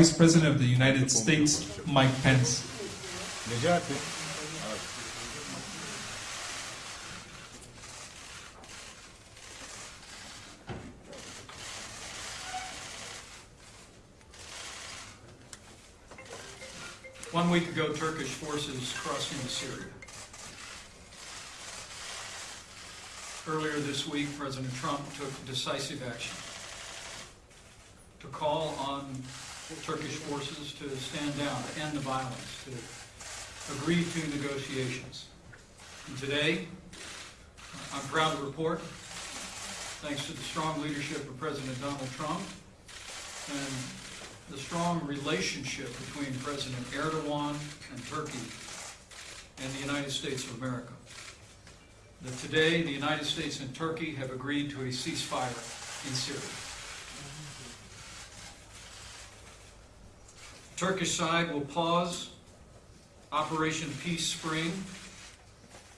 Vice President of the United States, Mike Pence. One week ago, Turkish forces crossed into Syria. Earlier this week, President Trump took decisive action to call on Turkish forces to stand down, to end the violence, to agree to negotiations. And today, I'm proud to report, thanks to the strong leadership of President Donald Trump and the strong relationship between President Erdogan and Turkey and the United States of America. That today, the United States and Turkey have agreed to a ceasefire in Syria. Turkish side will pause Operation Peace Spring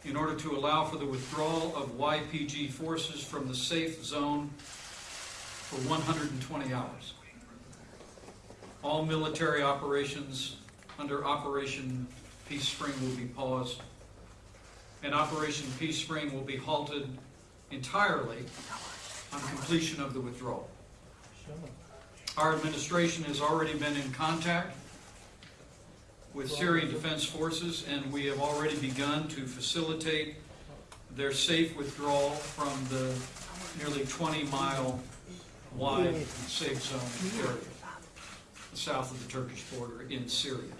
in order to allow for the withdrawal of YPG forces from the safe zone for 120 hours. All military operations under Operation Peace Spring will be paused, and Operation Peace Spring will be halted entirely on completion of the withdrawal. Our administration has already been in contact with Syrian Defense Forces, and we have already begun to facilitate their safe withdrawal from the nearly 20-mile wide safe zone area south of the Turkish border in Syria.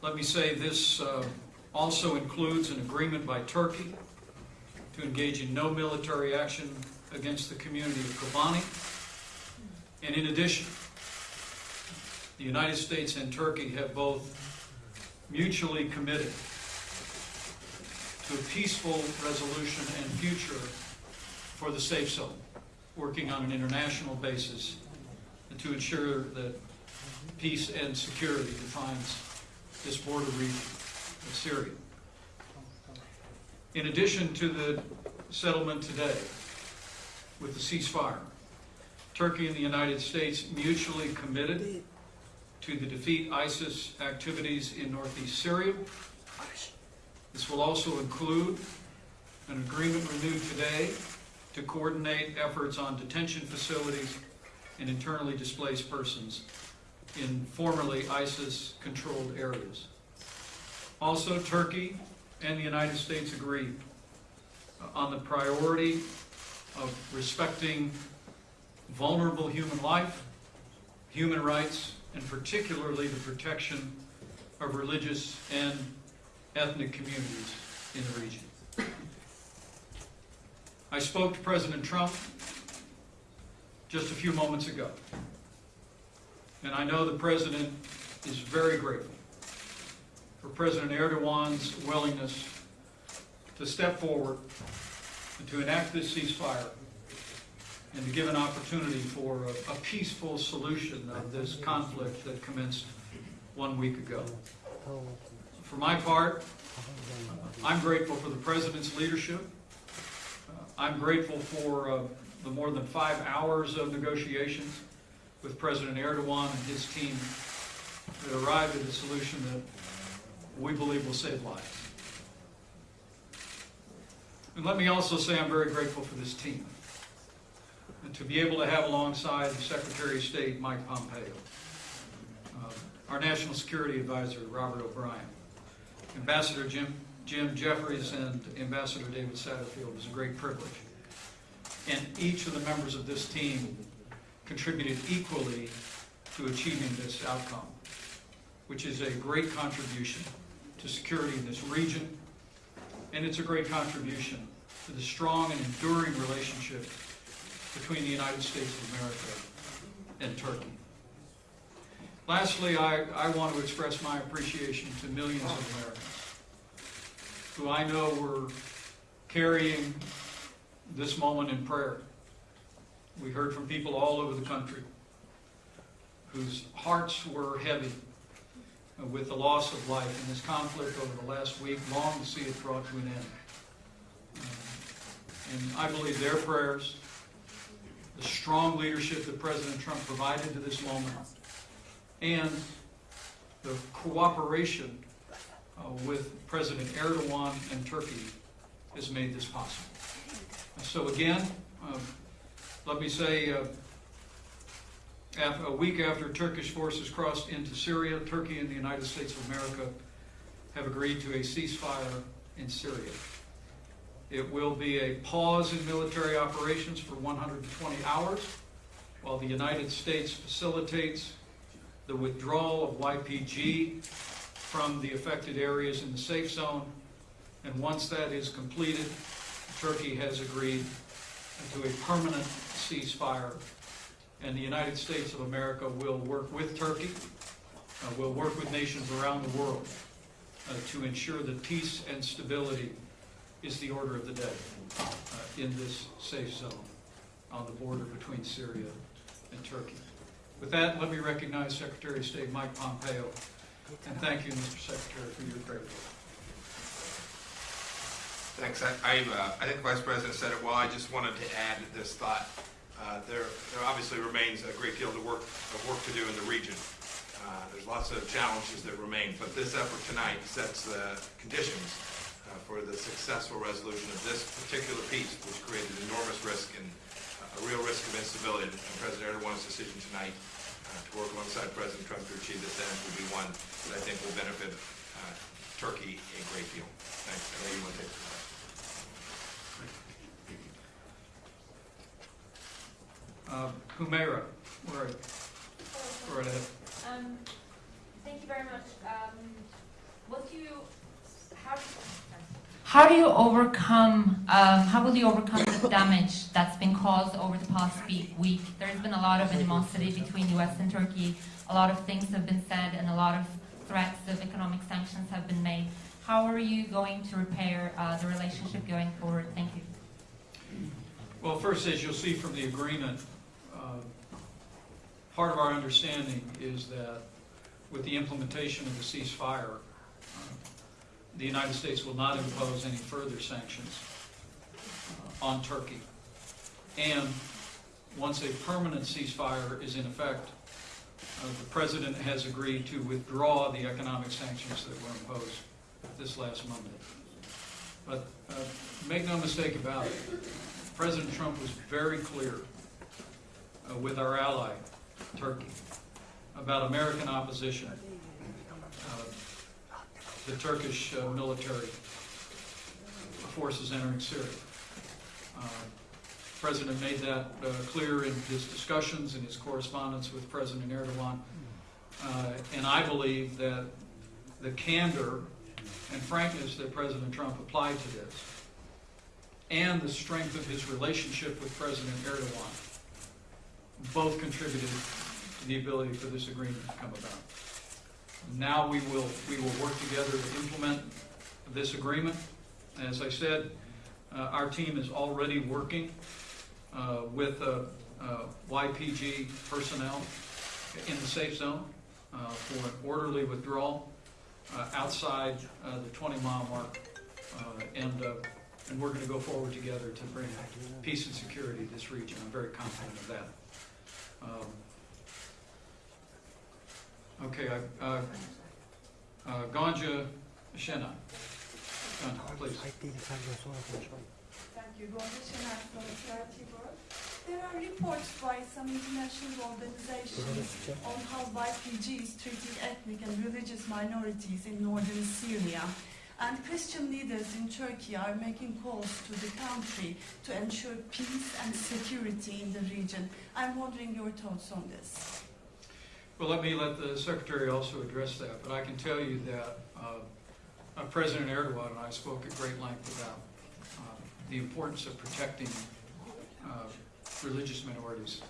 Let me say this uh, also includes an agreement by Turkey to engage in no military action against the community of Kobani. And in addition, the United States and Turkey have both mutually committed to a peaceful resolution and future for the safe zone, working on an international basis to ensure that peace and security defines this border region of Syria. In addition to the settlement today with the ceasefire, Turkey and the United States mutually committed to the defeat ISIS activities in northeast Syria. This will also include an agreement renewed today to coordinate efforts on detention facilities and internally displaced persons in formerly ISIS-controlled areas. Also, Turkey and the United States agreed on the priority of respecting vulnerable human life, human rights, and particularly the protection of religious and ethnic communities in the region. I spoke to President Trump just a few moments ago. And I know the President is very grateful for President Erdogan's willingness to step forward and to enact this ceasefire and to give an opportunity for a, a peaceful solution of this conflict that commenced one week ago. For my part, I'm grateful for the President's leadership. Uh, I'm grateful for uh, the more than five hours of negotiations with President Erdogan and his team that arrived at a solution that we believe will save lives. And let me also say I'm very grateful for this team. And to be able to have alongside the Secretary of State, Mike Pompeo, uh, our National Security Advisor, Robert O'Brien, Ambassador Jim, Jim Jeffries, and Ambassador David Satterfield is a great privilege. And each of the members of this team contributed equally to achieving this outcome, which is a great contribution to security in this region, and it's a great contribution to the strong and enduring relationship between the United States of America and Turkey. Lastly, I, I want to express my appreciation to millions of Americans who I know were carrying this moment in prayer. We heard from people all over the country whose hearts were heavy with the loss of life in this conflict over the last week, long to see it brought to an end. And I believe their prayers, the strong leadership that President Trump provided to this moment, and the cooperation uh, with President Erdogan and Turkey has made this possible. So again, um, let me say, uh, af- a week after Turkish forces crossed into Syria, Turkey and the United States of America have agreed to a ceasefire in Syria. It will be a pause in military operations for 120 hours while the United States facilitates the withdrawal of YPG from the affected areas in the safe zone. And once that is completed, Turkey has agreed to a permanent ceasefire. And the United States of America will work with Turkey, uh, will work with nations around the world uh, to ensure that peace and stability is the order of the day uh, in this safe zone on the border between Syria and Turkey. With that, let me recognize Secretary of State Mike Pompeo, and thank you, Mr. Secretary, for your great work. Thanks. I, I, uh, I think Vice President said it well. I just wanted to add this thought. Uh, there, there obviously remains a great deal of work, of work to do in the region. Uh, there's lots of challenges that remain, but this effort tonight sets the conditions uh, for the successful resolution of this particular piece, which created enormous risk and uh, a real risk of instability. And President Erdogan's decision tonight uh, to work alongside President Trump to achieve this end will be one that I think will benefit Turkey a great deal. Thanks. I know you want to take some time. Uh, Humeyra, where, where ahead. Um, thank you very much. Um, what do you, how, how do you overcome, um, how will you overcome the damage that's been caused over the past week? week? There's been a lot of animosity between the US and Turkey. A lot of things have been said and a lot of threats of economic sanctions have been made. How are you going to repair uh, the relationship going forward? Thank you. Well, first, as you'll see from the agreement, part of our understanding is that with the implementation of the ceasefire, uh, the United States will not impose any further sanctions uh, on Turkey. And once a permanent ceasefire is in effect, uh, the President has agreed to withdraw the economic sanctions that were imposed this last Monday. But uh, make no mistake about it, President Trump was very clear uh, with our ally, Turkey, about American opposition, uh, the Turkish uh, military forces entering Syria. Uh, President made that uh, clear in his discussions and his correspondence with President Erdogan. Uh, And I believe that the candor and frankness that President Trump applied to this and the strength of his relationship with President Erdogan both contributed to the ability for this agreement to come about. Now we will, we will work together to implement this agreement. As I said, uh, our team is already working uh, with uh, uh, YPG personnel in the safe zone uh, for an orderly withdrawal uh, outside the 20-mile mark. Uh, And and we're going to go forward together to bring peace and security to this region. I'm very confident of that. Um, Okay, I- uh, uh, Gonca Şener. Gonca, please. Ait değilim sen de sonra konuşalım. Thank you. Gonca Şener from the Charity World. There are reports by some international organizations on how YPG is treating ethnic and religious minorities in northern Syria. And Christian leaders in Turkey are making calls to the country to ensure peace and security in the region. I'm wondering your thoughts on this. Well, let me let the Secretary also address that, but I can tell you that uh, uh, President Erdogan and I spoke at great length about uh, the importance of protecting uh, religious minorities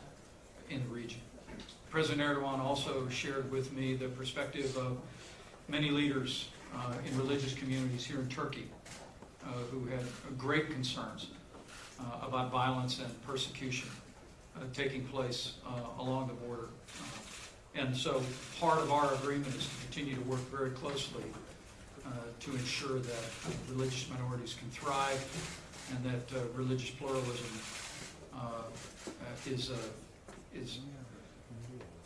in the region. President Erdogan also shared with me the perspective of many leaders in religious communities here in Turkey uh, who had great concerns uh, about violence and persecution uh, taking place uh, along the border. Uh, And so part of our agreement is to continue to work very closely uh, to ensure that religious minorities can thrive and that uh, religious pluralism uh, uh, is, is,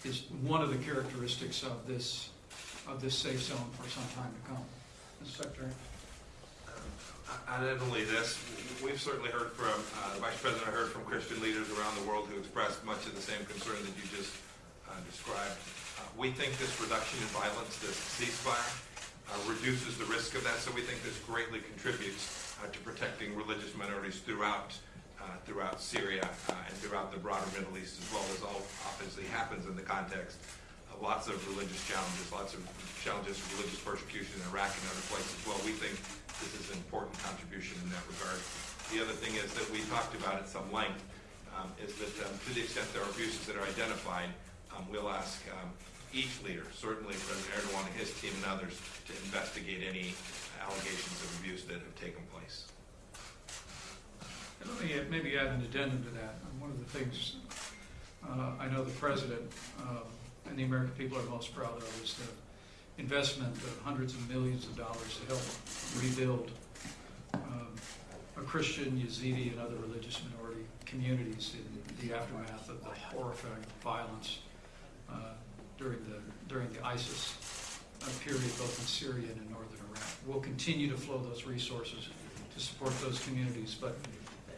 is one of the characteristics of this, of this safe zone for some time to come. Mr. Secretary? Uh, Not only this, we've certainly heard from, uh, the Vice President I heard from Christian leaders around the world who expressed much of the same concern that you just uh, described. Uh, We think this reduction in violence, this ceasefire, uh, reduces the risk of that, so we think this greatly contributes uh, to protecting religious minorities throughout, uh, throughout Syria and throughout the broader Middle East, as well as all obviously happens in the context lots of religious challenges, lots of challenges of religious persecution in Iraq and other places. Well, we think this is an important contribution in that regard. The other thing is that we talked about at some length, um, is that um, to the extent there are abuses that are identified, um, we'll ask um, each leader, certainly President Erdogan and his team and others, to investigate any allegations of abuse that have taken place. And Let me maybe add an addendum to that. One of the things uh, I know the President uh, and the American people are most proud of is the investment of hundreds of millions of dollars to help rebuild um, a Christian, Yazidi, and other religious minority communities in the aftermath of the horrifying violence uh, during the, during the ISIS uh, period, both in Syria and in northern Iraq. We'll continue to flow those resources to support those communities, but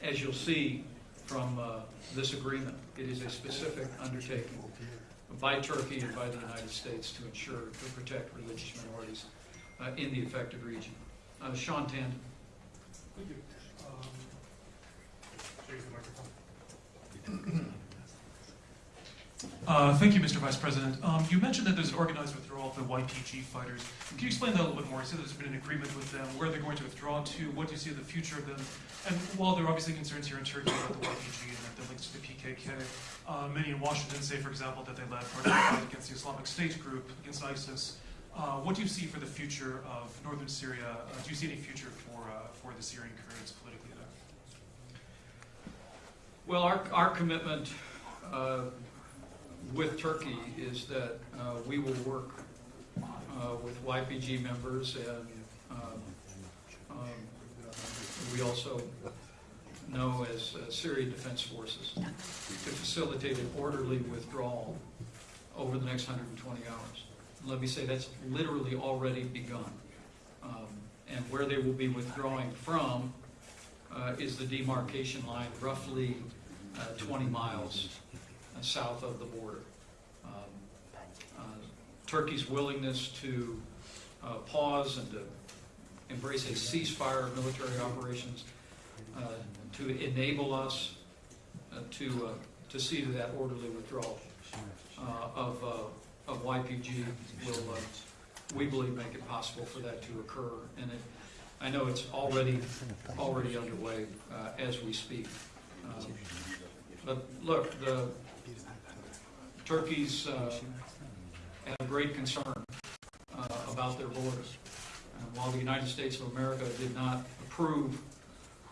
as you'll see from uh, this agreement, it is a specific undertaking by Turkey and by the United States to ensure, to protect religious minorities uh, in the affected region. Uh, Sean Tandon. Thank you. Um, should I use the microphone? Uh, Thank you, Mr. Vice President. Um, You mentioned that there's an organized withdrawal of the YPG fighters. Can you explain that a little bit more? You said there's been an agreement with them, where they're going to withdraw to, what do you see the future of them? And while there are obviously concerns here in Turkey about the YPG and that they're linked to the PKK, uh, many in Washington say, for example, that they led part of the fight against the Islamic State group, against ISIS. Uh, What do you see for the future of northern Syria? Uh, Do you see any future for, uh, for the Syrian Kurds politically there? Well, our, our commitment uh, with Turkey is that uh, we will work uh, with YPG members and um, um, we also know as uh, Syrian Defense Forces to facilitate an orderly withdrawal over the next 120 hours. Let me say that's literally already begun. Um, And where they will be withdrawing from uh, is the demarcation line roughly uh, 20 miles south of the border. Um, uh, Turkey's willingness to uh, pause and to embrace a ceasefire of military operations uh, to enable us uh, to, uh, to see to that orderly withdrawal of, of YPG will, we believe, make it possible for that to occur. And it, I know it's already, already underway uh, as we speak. Um, But look, the Turkey's uh, have great concern uh, about their borders. And while the United States of America did not approve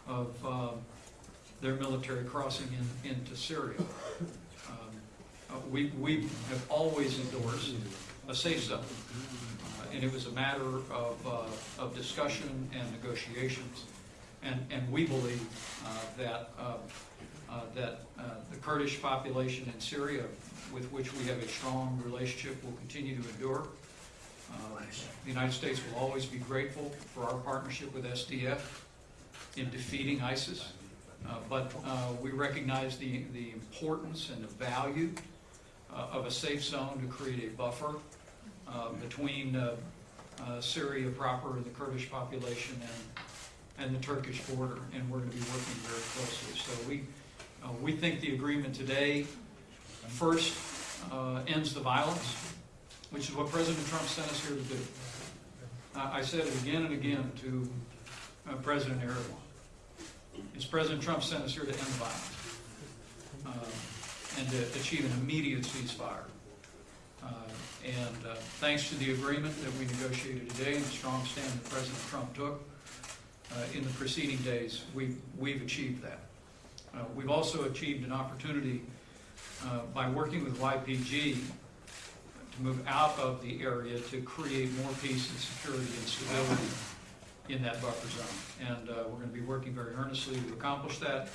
of uh, their military crossing in, into Syria, um, uh, we, we have always endorsed a safe zone. Uh, And it was a matter of, uh, of discussion and negotiations. And, and we believe that, that Kurdish population in Syria, with which we have a strong relationship, will continue to endure. Uh, The United States will always be grateful for our partnership with SDF in defeating ISIS. Uh, But uh, we recognize the, the importance and the value uh, of a safe zone to create a buffer uh, between uh, uh, Syria proper and the Kurdish population and, and the Turkish border, and we're going to be working very closely. So we, uh, we think the agreement today first uh, ends the violence, which is what President Trump sent us here to do. I I said it again and again to uh, President Erdogan. It's President Trump sent us here to end the violence uh, and to achieve an immediate ceasefire. Uh, And uh, thanks to the agreement that we negotiated today and the strong stand that President Trump took in the preceding days, we've, we've achieved that. Uh, We've also achieved an opportunity uh, by working with YPG to move out of the area to create more peace and security and stability in that buffer zone. And uh, we're going to be working very earnestly to accomplish that.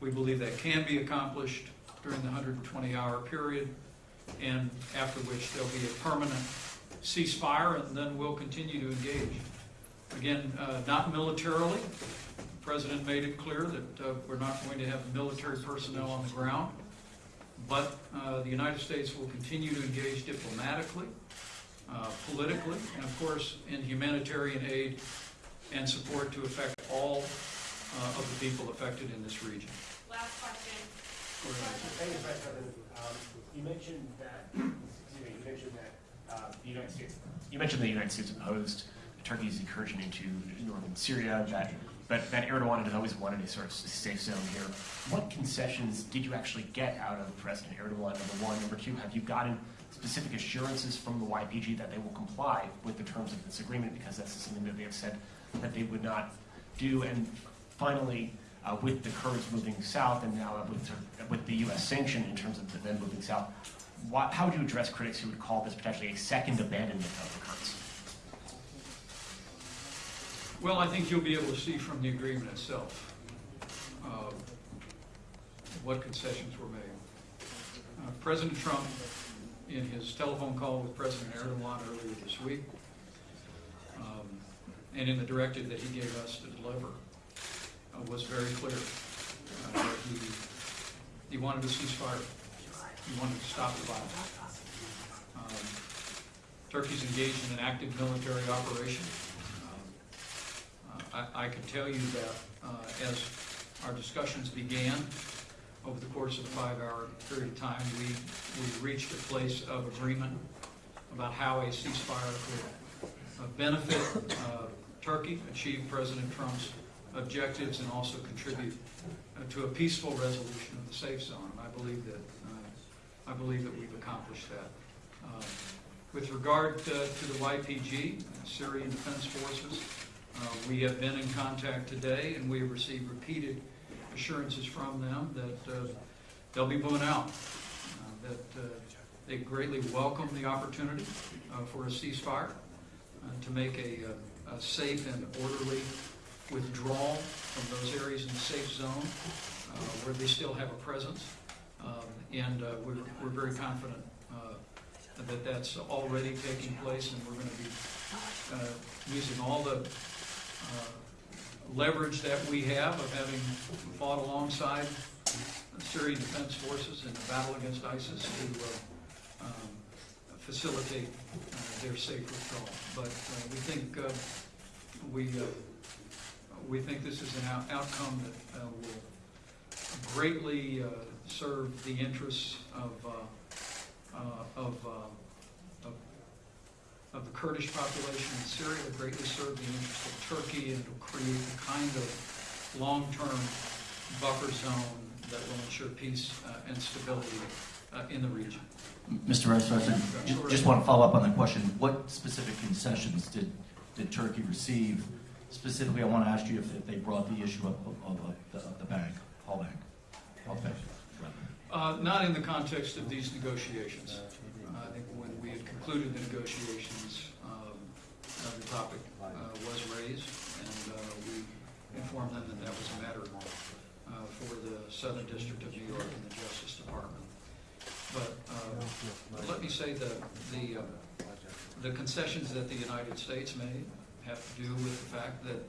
We believe that can be accomplished during the 120-hour period, and after which there'll be a permanent ceasefire, and then we'll continue to engage. Again, uh, not militarily. The President made it clear that uh, we're not going to have military personnel on the ground, but uh, the United States will continue to engage diplomatically, uh, politically, and of course, in humanitarian aid and support to affect all uh, of the people affected in this region. Last question. Thank you, Vice President. Um, You mentioned that, excuse me, you mentioned that uh, the United States, you mentioned the United States opposed Turkey's incursion into northern Syria, that, but that Erdogan had always wanted a sort of safe zone here. What concessions did you actually get out of President Erdogan, number one? Number two, have you gotten specific assurances from the YPG that they will comply with the terms of this agreement? Because that's something that they have said that they would not do. And finally, uh, with the Kurds moving south and now with, with the U.S. sanction in terms of them moving south, why, how would you address critics who would call this potentially a second abandonment of the Kurds? Well, I think you'll be able to see from the agreement itself uh, what concessions were made. Uh, President Trump, in his telephone call with President Erdogan earlier this week, um, and in the directive that he gave us to deliver, uh, was very clear. uh, that He he wanted a ceasefire. He wanted to stop the violence. Um, Turkey's engaged in an active military operation. I, can tell you that uh, as our discussions began over the course of a five-hour period of time, we, we reached a place of agreement about how a ceasefire could uh, benefit uh, Turkey, achieve President Trump's objectives, and also contribute uh, to a peaceful resolution of the safe zone. And I believe that uh, I believe that we've accomplished that. With regard uh, to the YPG, Syrian Defense Forces, we have been in contact today, and we have received repeated assurances from them that uh, they'll be moving out, uh, that uh, they greatly welcome the opportunity uh, for a ceasefire, uh, to make a, uh, a safe and orderly withdrawal from those areas in the safe zone uh, where they still have a presence. Um, And uh, we're, we're very confident uh, that that's already taking place, and we're going to be uh, using all the uh, leverage that we have of having fought alongside Syrian Defense Forces in the battle against ISIS to uh, um, facilitate uh, their safe withdrawal. But uh, we think uh, we uh, we think this is an out- outcome that uh, will greatly uh, serve the interests of uh, uh, of, uh, of of the Kurdish population in Syria, will greatly serve the interests of Turkey, and will create the kind of long-term buffer zone that will ensure peace uh, and stability uh, in the region. Mr. President, ju- just want to follow up on that question. What specific concessions did, did Turkey receive? Specifically, I want to ask you if if they brought the issue up of, of the, of the bank, Halk Bank. Halk Bank. Uh, Not in the context of these negotiations. Think when we had concluded the negotiations, um, uh, the topic uh, was raised, and uh, we informed them that that was a matter uh, for the Southern District of New York and the Justice Department. But uh, let me say that the, the concessions that the United States made have to do with the fact that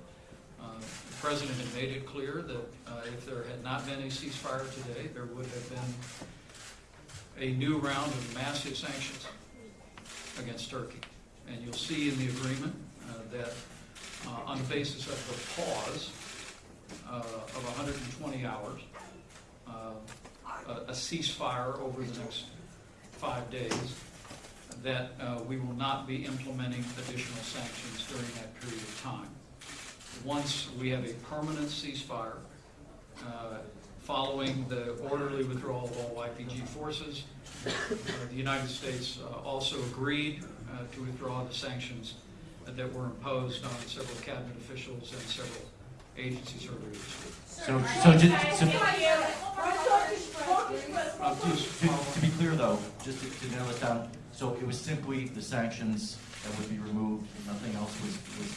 The President had made it clear that if there had not been a ceasefire today, there would have been a new round of massive sanctions against Turkey. And you'll see in the agreement uh, that uh, on the basis of the pause uh, of 120 hours, uh, a ceasefire over the next five days, that uh, we will not be implementing additional sanctions during that period of time once we have a permanent ceasefire, uh, following the orderly withdrawal of all YPG forces, uh, the United States uh, also agreed uh, to withdraw the sanctions that were imposed on several cabinet officials and several agencies earlier this week. So, so just, so, Uh, please to, to be clear though, just to, to nail it down, so it was simply the sanctions that would be removed, and nothing else was, was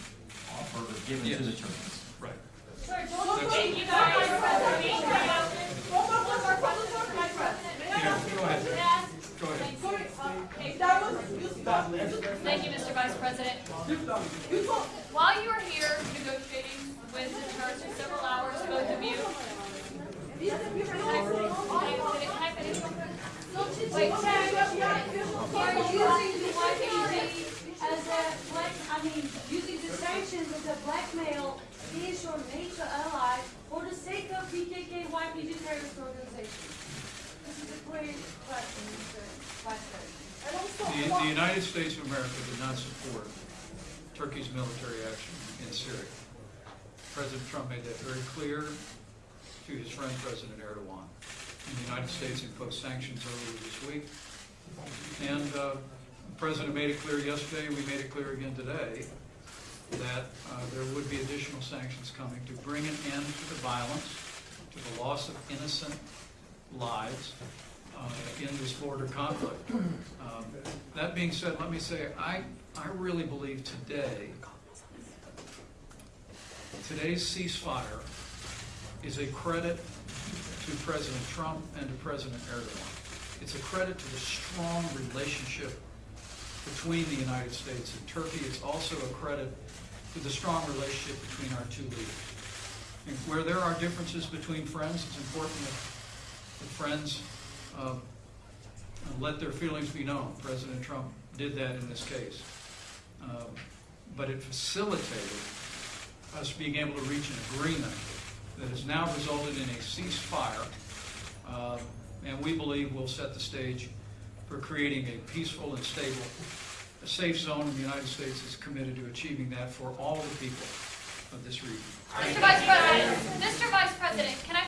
offered or given to the Yes. Turks? Right. Thank Thank you, Mr. Vice President. While you are here negotiating with the church for several hours, both of you. Wait, using the as a black, I mean, using the sanctions as a blackmail against your major ally for the sake of PKK YPG terrorist organization. This is a great question, Mr. Vice President. The, the United States of America did not support Turkey's military action in Syria. President Trump made that very clear to his friend President Erdogan. And the United States imposed sanctions earlier this week. And uh, the President made it clear yesterday, we made it clear again today, that uh, there would be additional sanctions coming to bring an end to the violence, to the loss of innocent lives in this border conflict. Um, That being said, let me say, I, I really believe today, today's ceasefire is a credit to President Trump and to President Erdogan. It's a credit to the strong relationship between the United States and Turkey. It's also a credit to the strong relationship between our two leaders. And where there are differences between friends, it's important that the friends uh, let their feelings be known. President Trump did that in this case. Um, But it facilitated us being able to reach an agreement that has now resulted in a ceasefire, uh, and we believe will set the stage for creating a peaceful and stable, a safe zone, the United States is committed to achieving that for all the people of this region. Mr. Vice President, Mr. Vice President, can I